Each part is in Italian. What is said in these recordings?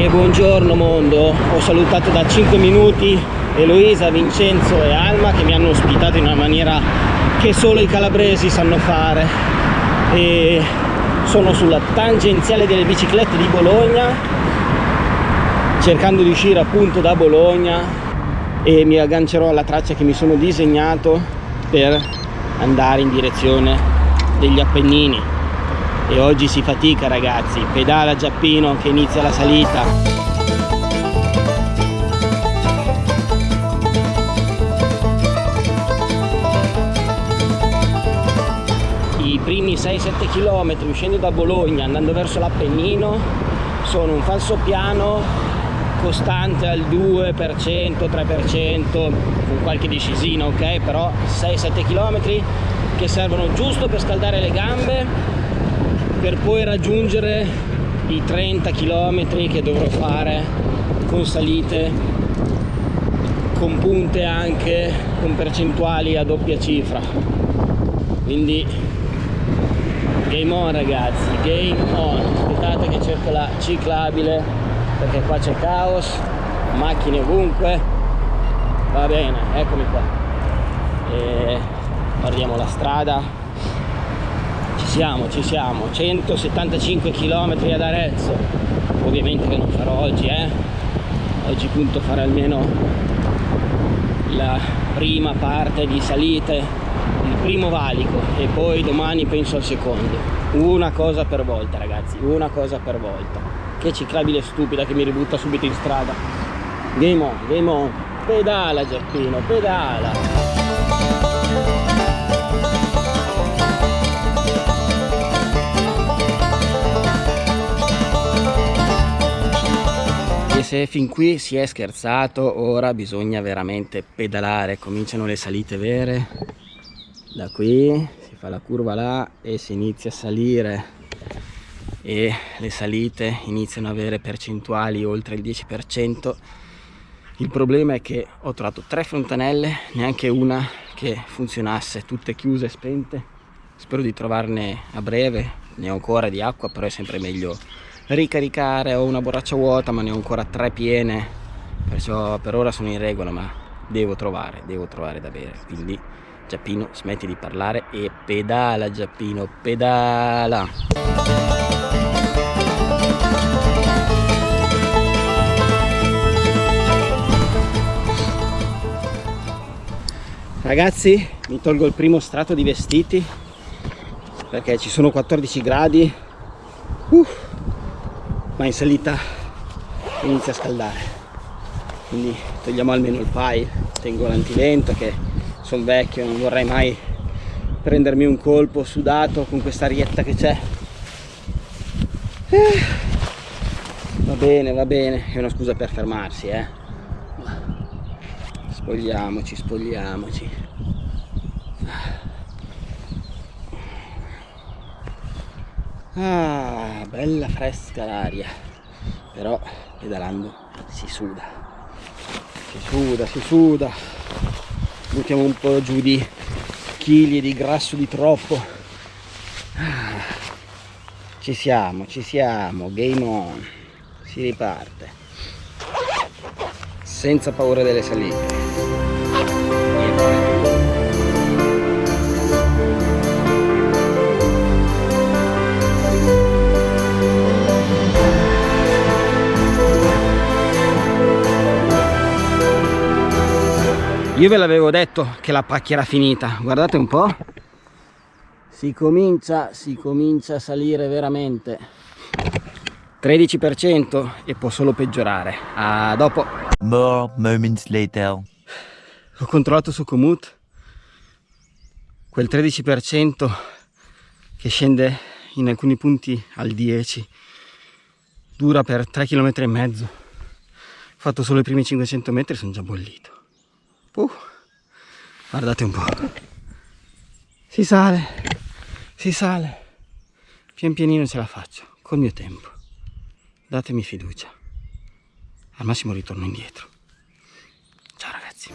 E buongiorno mondo, ho salutato da 5 minuti Eloisa, Vincenzo e Alma che mi hanno ospitato in una maniera che solo i calabresi sanno fare. E sono sulla tangenziale delle biciclette di Bologna cercando di uscire appunto da Bologna. E mi aggancerò alla traccia che mi sono disegnato per andare in direzione degli Appennini e oggi si fatica ragazzi. Pedala Giappino che inizia la salita. Primi 6-7 km uscendo da Bologna andando verso l'Appennino sono un falso piano costante al 2%, 3% con qualche discisina ok? Però 6-7 km che servono giusto per scaldare le gambe per poi raggiungere i 30 km che dovrò fare con salite con punte anche con percentuali a doppia cifra. Quindi game on ragazzi game on. Aspettate che cerco la ciclabile perché qua c'è caos macchine ovunque. Va bene eccomi qua. E guardiamo la strada siamo ci siamo. 175 km ad Arezzo. Ovviamente che non farò oggi eh. Oggi punto fare almeno la prima parte di salite il primo valico e poi domani penso al secondo. Una cosa per volta ragazzi una cosa per volta. Che ciclabile stupida che mi ributta subito in strada. Game on game on. Pedala Giappino pedala E se fin qui si è scherzato, ora bisogna veramente pedalare, cominciano le salite vere. Da qui si fa la curva là e si inizia a salire. E le salite iniziano ad avere percentuali oltre il 10% il problema è che ho trovato tre fontanelle neanche una che funzionasse tutte chiuse e spente. Spero di trovarne a breve ne ho ancora di acqua però è sempre meglio ricaricare ho una borraccia vuota ma ne ho ancora tre piene. Perciò per ora sono in regola ma devo trovare devo trovare da bere. Quindi Giappino smetti di parlare e pedala Giappino, pedala! Ragazzi, mi tolgo il primo strato di vestiti perché ci sono 14 gradi. Uh, ma in salita inizia a scaldare. Quindi togliamo almeno il pile tengo l'antivento che sono vecchio non vorrei mai prendermi un colpo sudato con questa arietta che c'è. Eh, va bene va bene. È una scusa per fermarsi eh. Spogliamoci spogliamoci ah bella fresca l'aria. Però pedalando si suda. Si suda si suda. Buttiamo un po' giù di chili di grasso di troppo. Ah, ci siamo ci siamo. Game on. Si riparte. Senza paura delle salite io ve l'avevo detto che la pacchia era finita. Guardate un po' si comincia si comincia a salire veramente. 13% e può solo peggiorare. A dopo. More moments later. Ho controllato su Komoot. Quel 13% che scende in alcuni punti al 10 dura per 3 km e mezzo. Ho fatto solo i primi 500 metri sono già bollito Uh, guardate un po'. Si sale, si sale. Pian pianino ce la faccio, col mio tempo. Datemi fiducia. Al massimo ritorno indietro. Ciao ragazzi.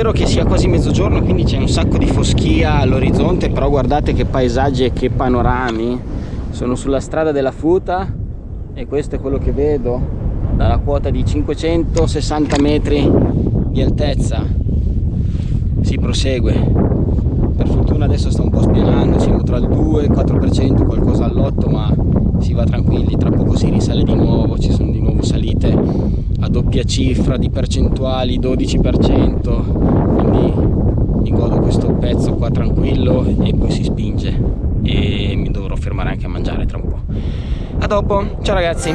Davvero che sia quasi mezzogiorno quindi c'è un sacco di foschia all'orizzonte però guardate che paesaggi e che panorami. Sono sulla strada della Futa e questo è quello che vedo dalla quota di 560 metri di altezza. Si prosegue. Per fortuna adesso sta un po' spianando siamo tra il 2 e il 4% qualcosa all'8 ma si va tranquilli tra poco si risale di nuovo ci sono di nuovo salite a doppia cifra di percentuali 12% quindi mi godo questo pezzo qua tranquillo e poi si spinge e mi dovrò fermare anche a mangiare tra un po' a dopo ciao ragazzi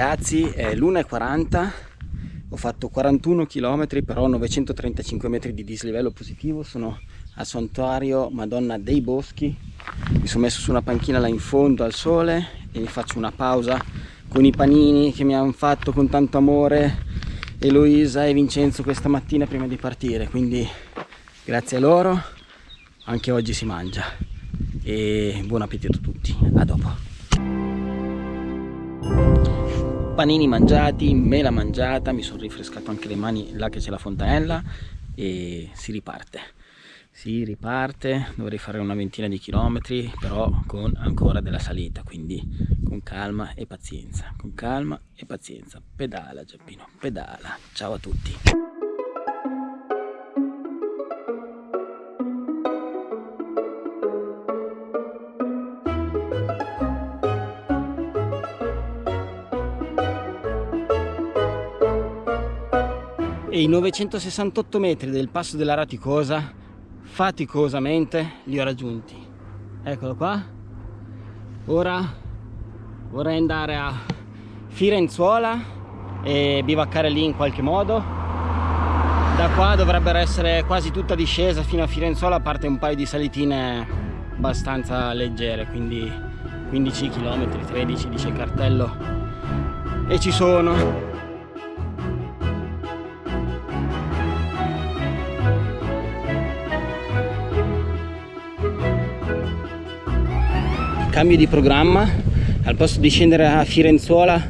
ragazzi è l'1.40 ho fatto 41 km però 935 metri di dislivello positivo sono al santuario Madonna dei Boschi. Mi sono messo su una panchina là in fondo al sole e mi faccio una pausa con i panini che mi hanno fatto con tanto amore Eloisa e Vincenzo questa mattina prima di partire quindi grazie a loro anche oggi si mangia. E buon appetito a tutti a dopo panini mangiati, mela mangiata, mi sono rifrescato anche le mani là che c'è la fontanella e si riparte. Si riparte, dovrei fare una ventina di chilometri, però con ancora della salita, quindi con calma e pazienza, con calma e pazienza. Pedala Giappino, pedala. Ciao a tutti. E i 968 metri del passo della Raticosa faticosamente li ho raggiunti. Eccolo qua. Ora vorrei andare a Firenzuola e bivaccare lì in qualche modo. Da qua dovrebbero essere quasi tutta discesa fino a Firenzuola a parte un paio di salitine abbastanza leggere quindi 15 km 13 dice il cartello. E ci sono cambio di programma al posto di scendere a Firenzuola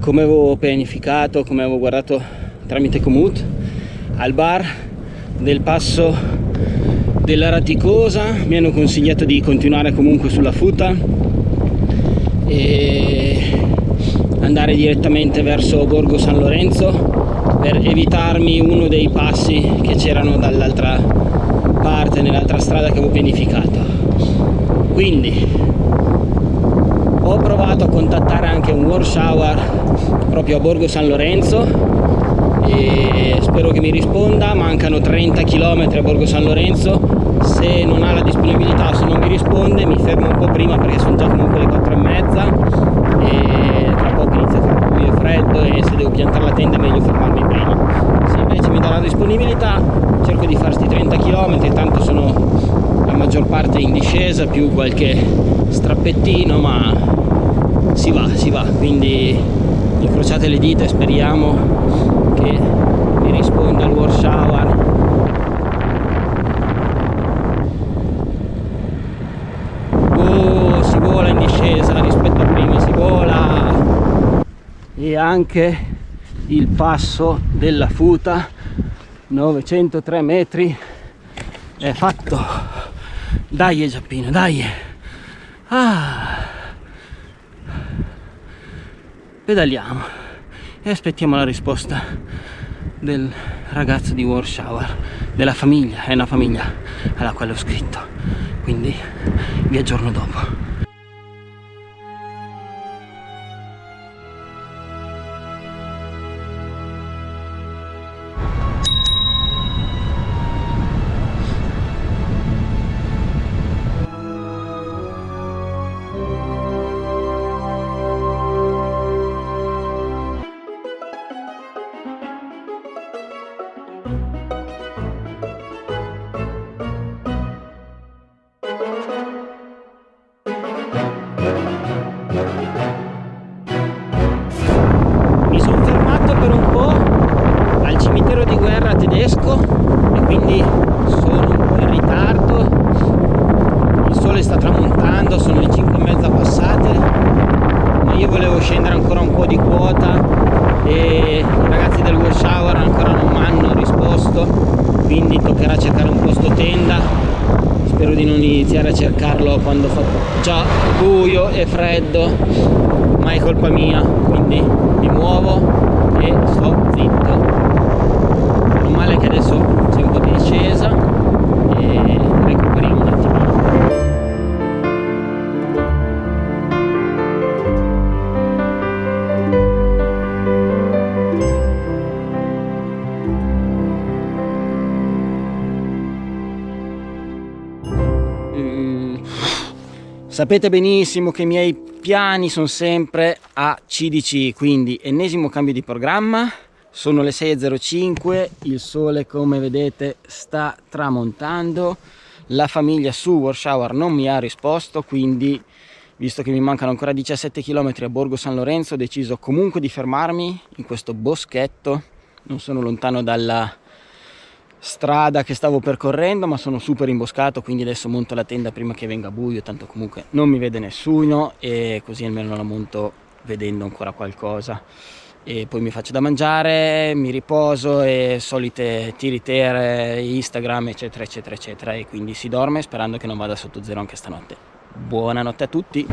come avevo pianificato come avevo guardato tramite Comut al bar del passo della Raticosa mi hanno consigliato di continuare comunque sulla futa e andare direttamente verso Borgo San Lorenzo per evitarmi uno dei passi che c'erano dall'altra parte nell'altra strada che avevo pianificato. Quindi ho provato a contattare anche un war shower proprio a Borgo San Lorenzo e spero che mi risponda. Mancano 30 km a Borgo San Lorenzo. Se non ha la disponibilità se non mi risponde mi fermo un po' prima perché sono già comunque le 4 e mezza e tra poco inizia a fare buio freddo e se devo piantare la tenda è meglio fermarmi prima. Se invece mi dà la disponibilità cerco di fare questi 30 km tanto sono maggior parte in discesa più qualche strappettino ma si va, si va, quindi incrociate le dita e speriamo che mi risponda il war shower oh, si vola in discesa rispetto a prima, si vola. E anche il passo della futa 903 metri è fatto dai Giappino, dai. Ah. Pedaliamo e aspettiamo la risposta del ragazzo di Warshower della famiglia, è una famiglia alla quale ho scritto. Quindi vi aggiorno dopo quanto sono le 5 e mezza passate ma io volevo scendere ancora un po' di quota e i ragazzi del wash hour ancora non mi hanno risposto quindi toccherà cercare un posto tenda. Spero di non iniziare a cercarlo quando fa già buio e freddo ma è colpa mia quindi mi muovo e sto zitto. Sapete benissimo che i miei piani sono sempre a CDC, quindi ennesimo cambio di programma, sono le 6.05, il sole come vedete sta tramontando, la famiglia su Warshauer non mi ha risposto, quindi visto che mi mancano ancora 17 km a Borgo San Lorenzo ho deciso comunque di fermarmi in questo boschetto, non sono lontano dalla strada che stavo percorrendo ma sono super imboscato quindi adesso monto la tenda prima che venga buio tanto comunque non mi vede nessuno e così almeno la monto vedendo ancora qualcosa. E poi mi faccio da mangiare mi riposo e solite tiritere instagram eccetera eccetera eccetera. E quindi si dorme sperando che non vada sotto zero anche stanotte. Buonanotte a tutti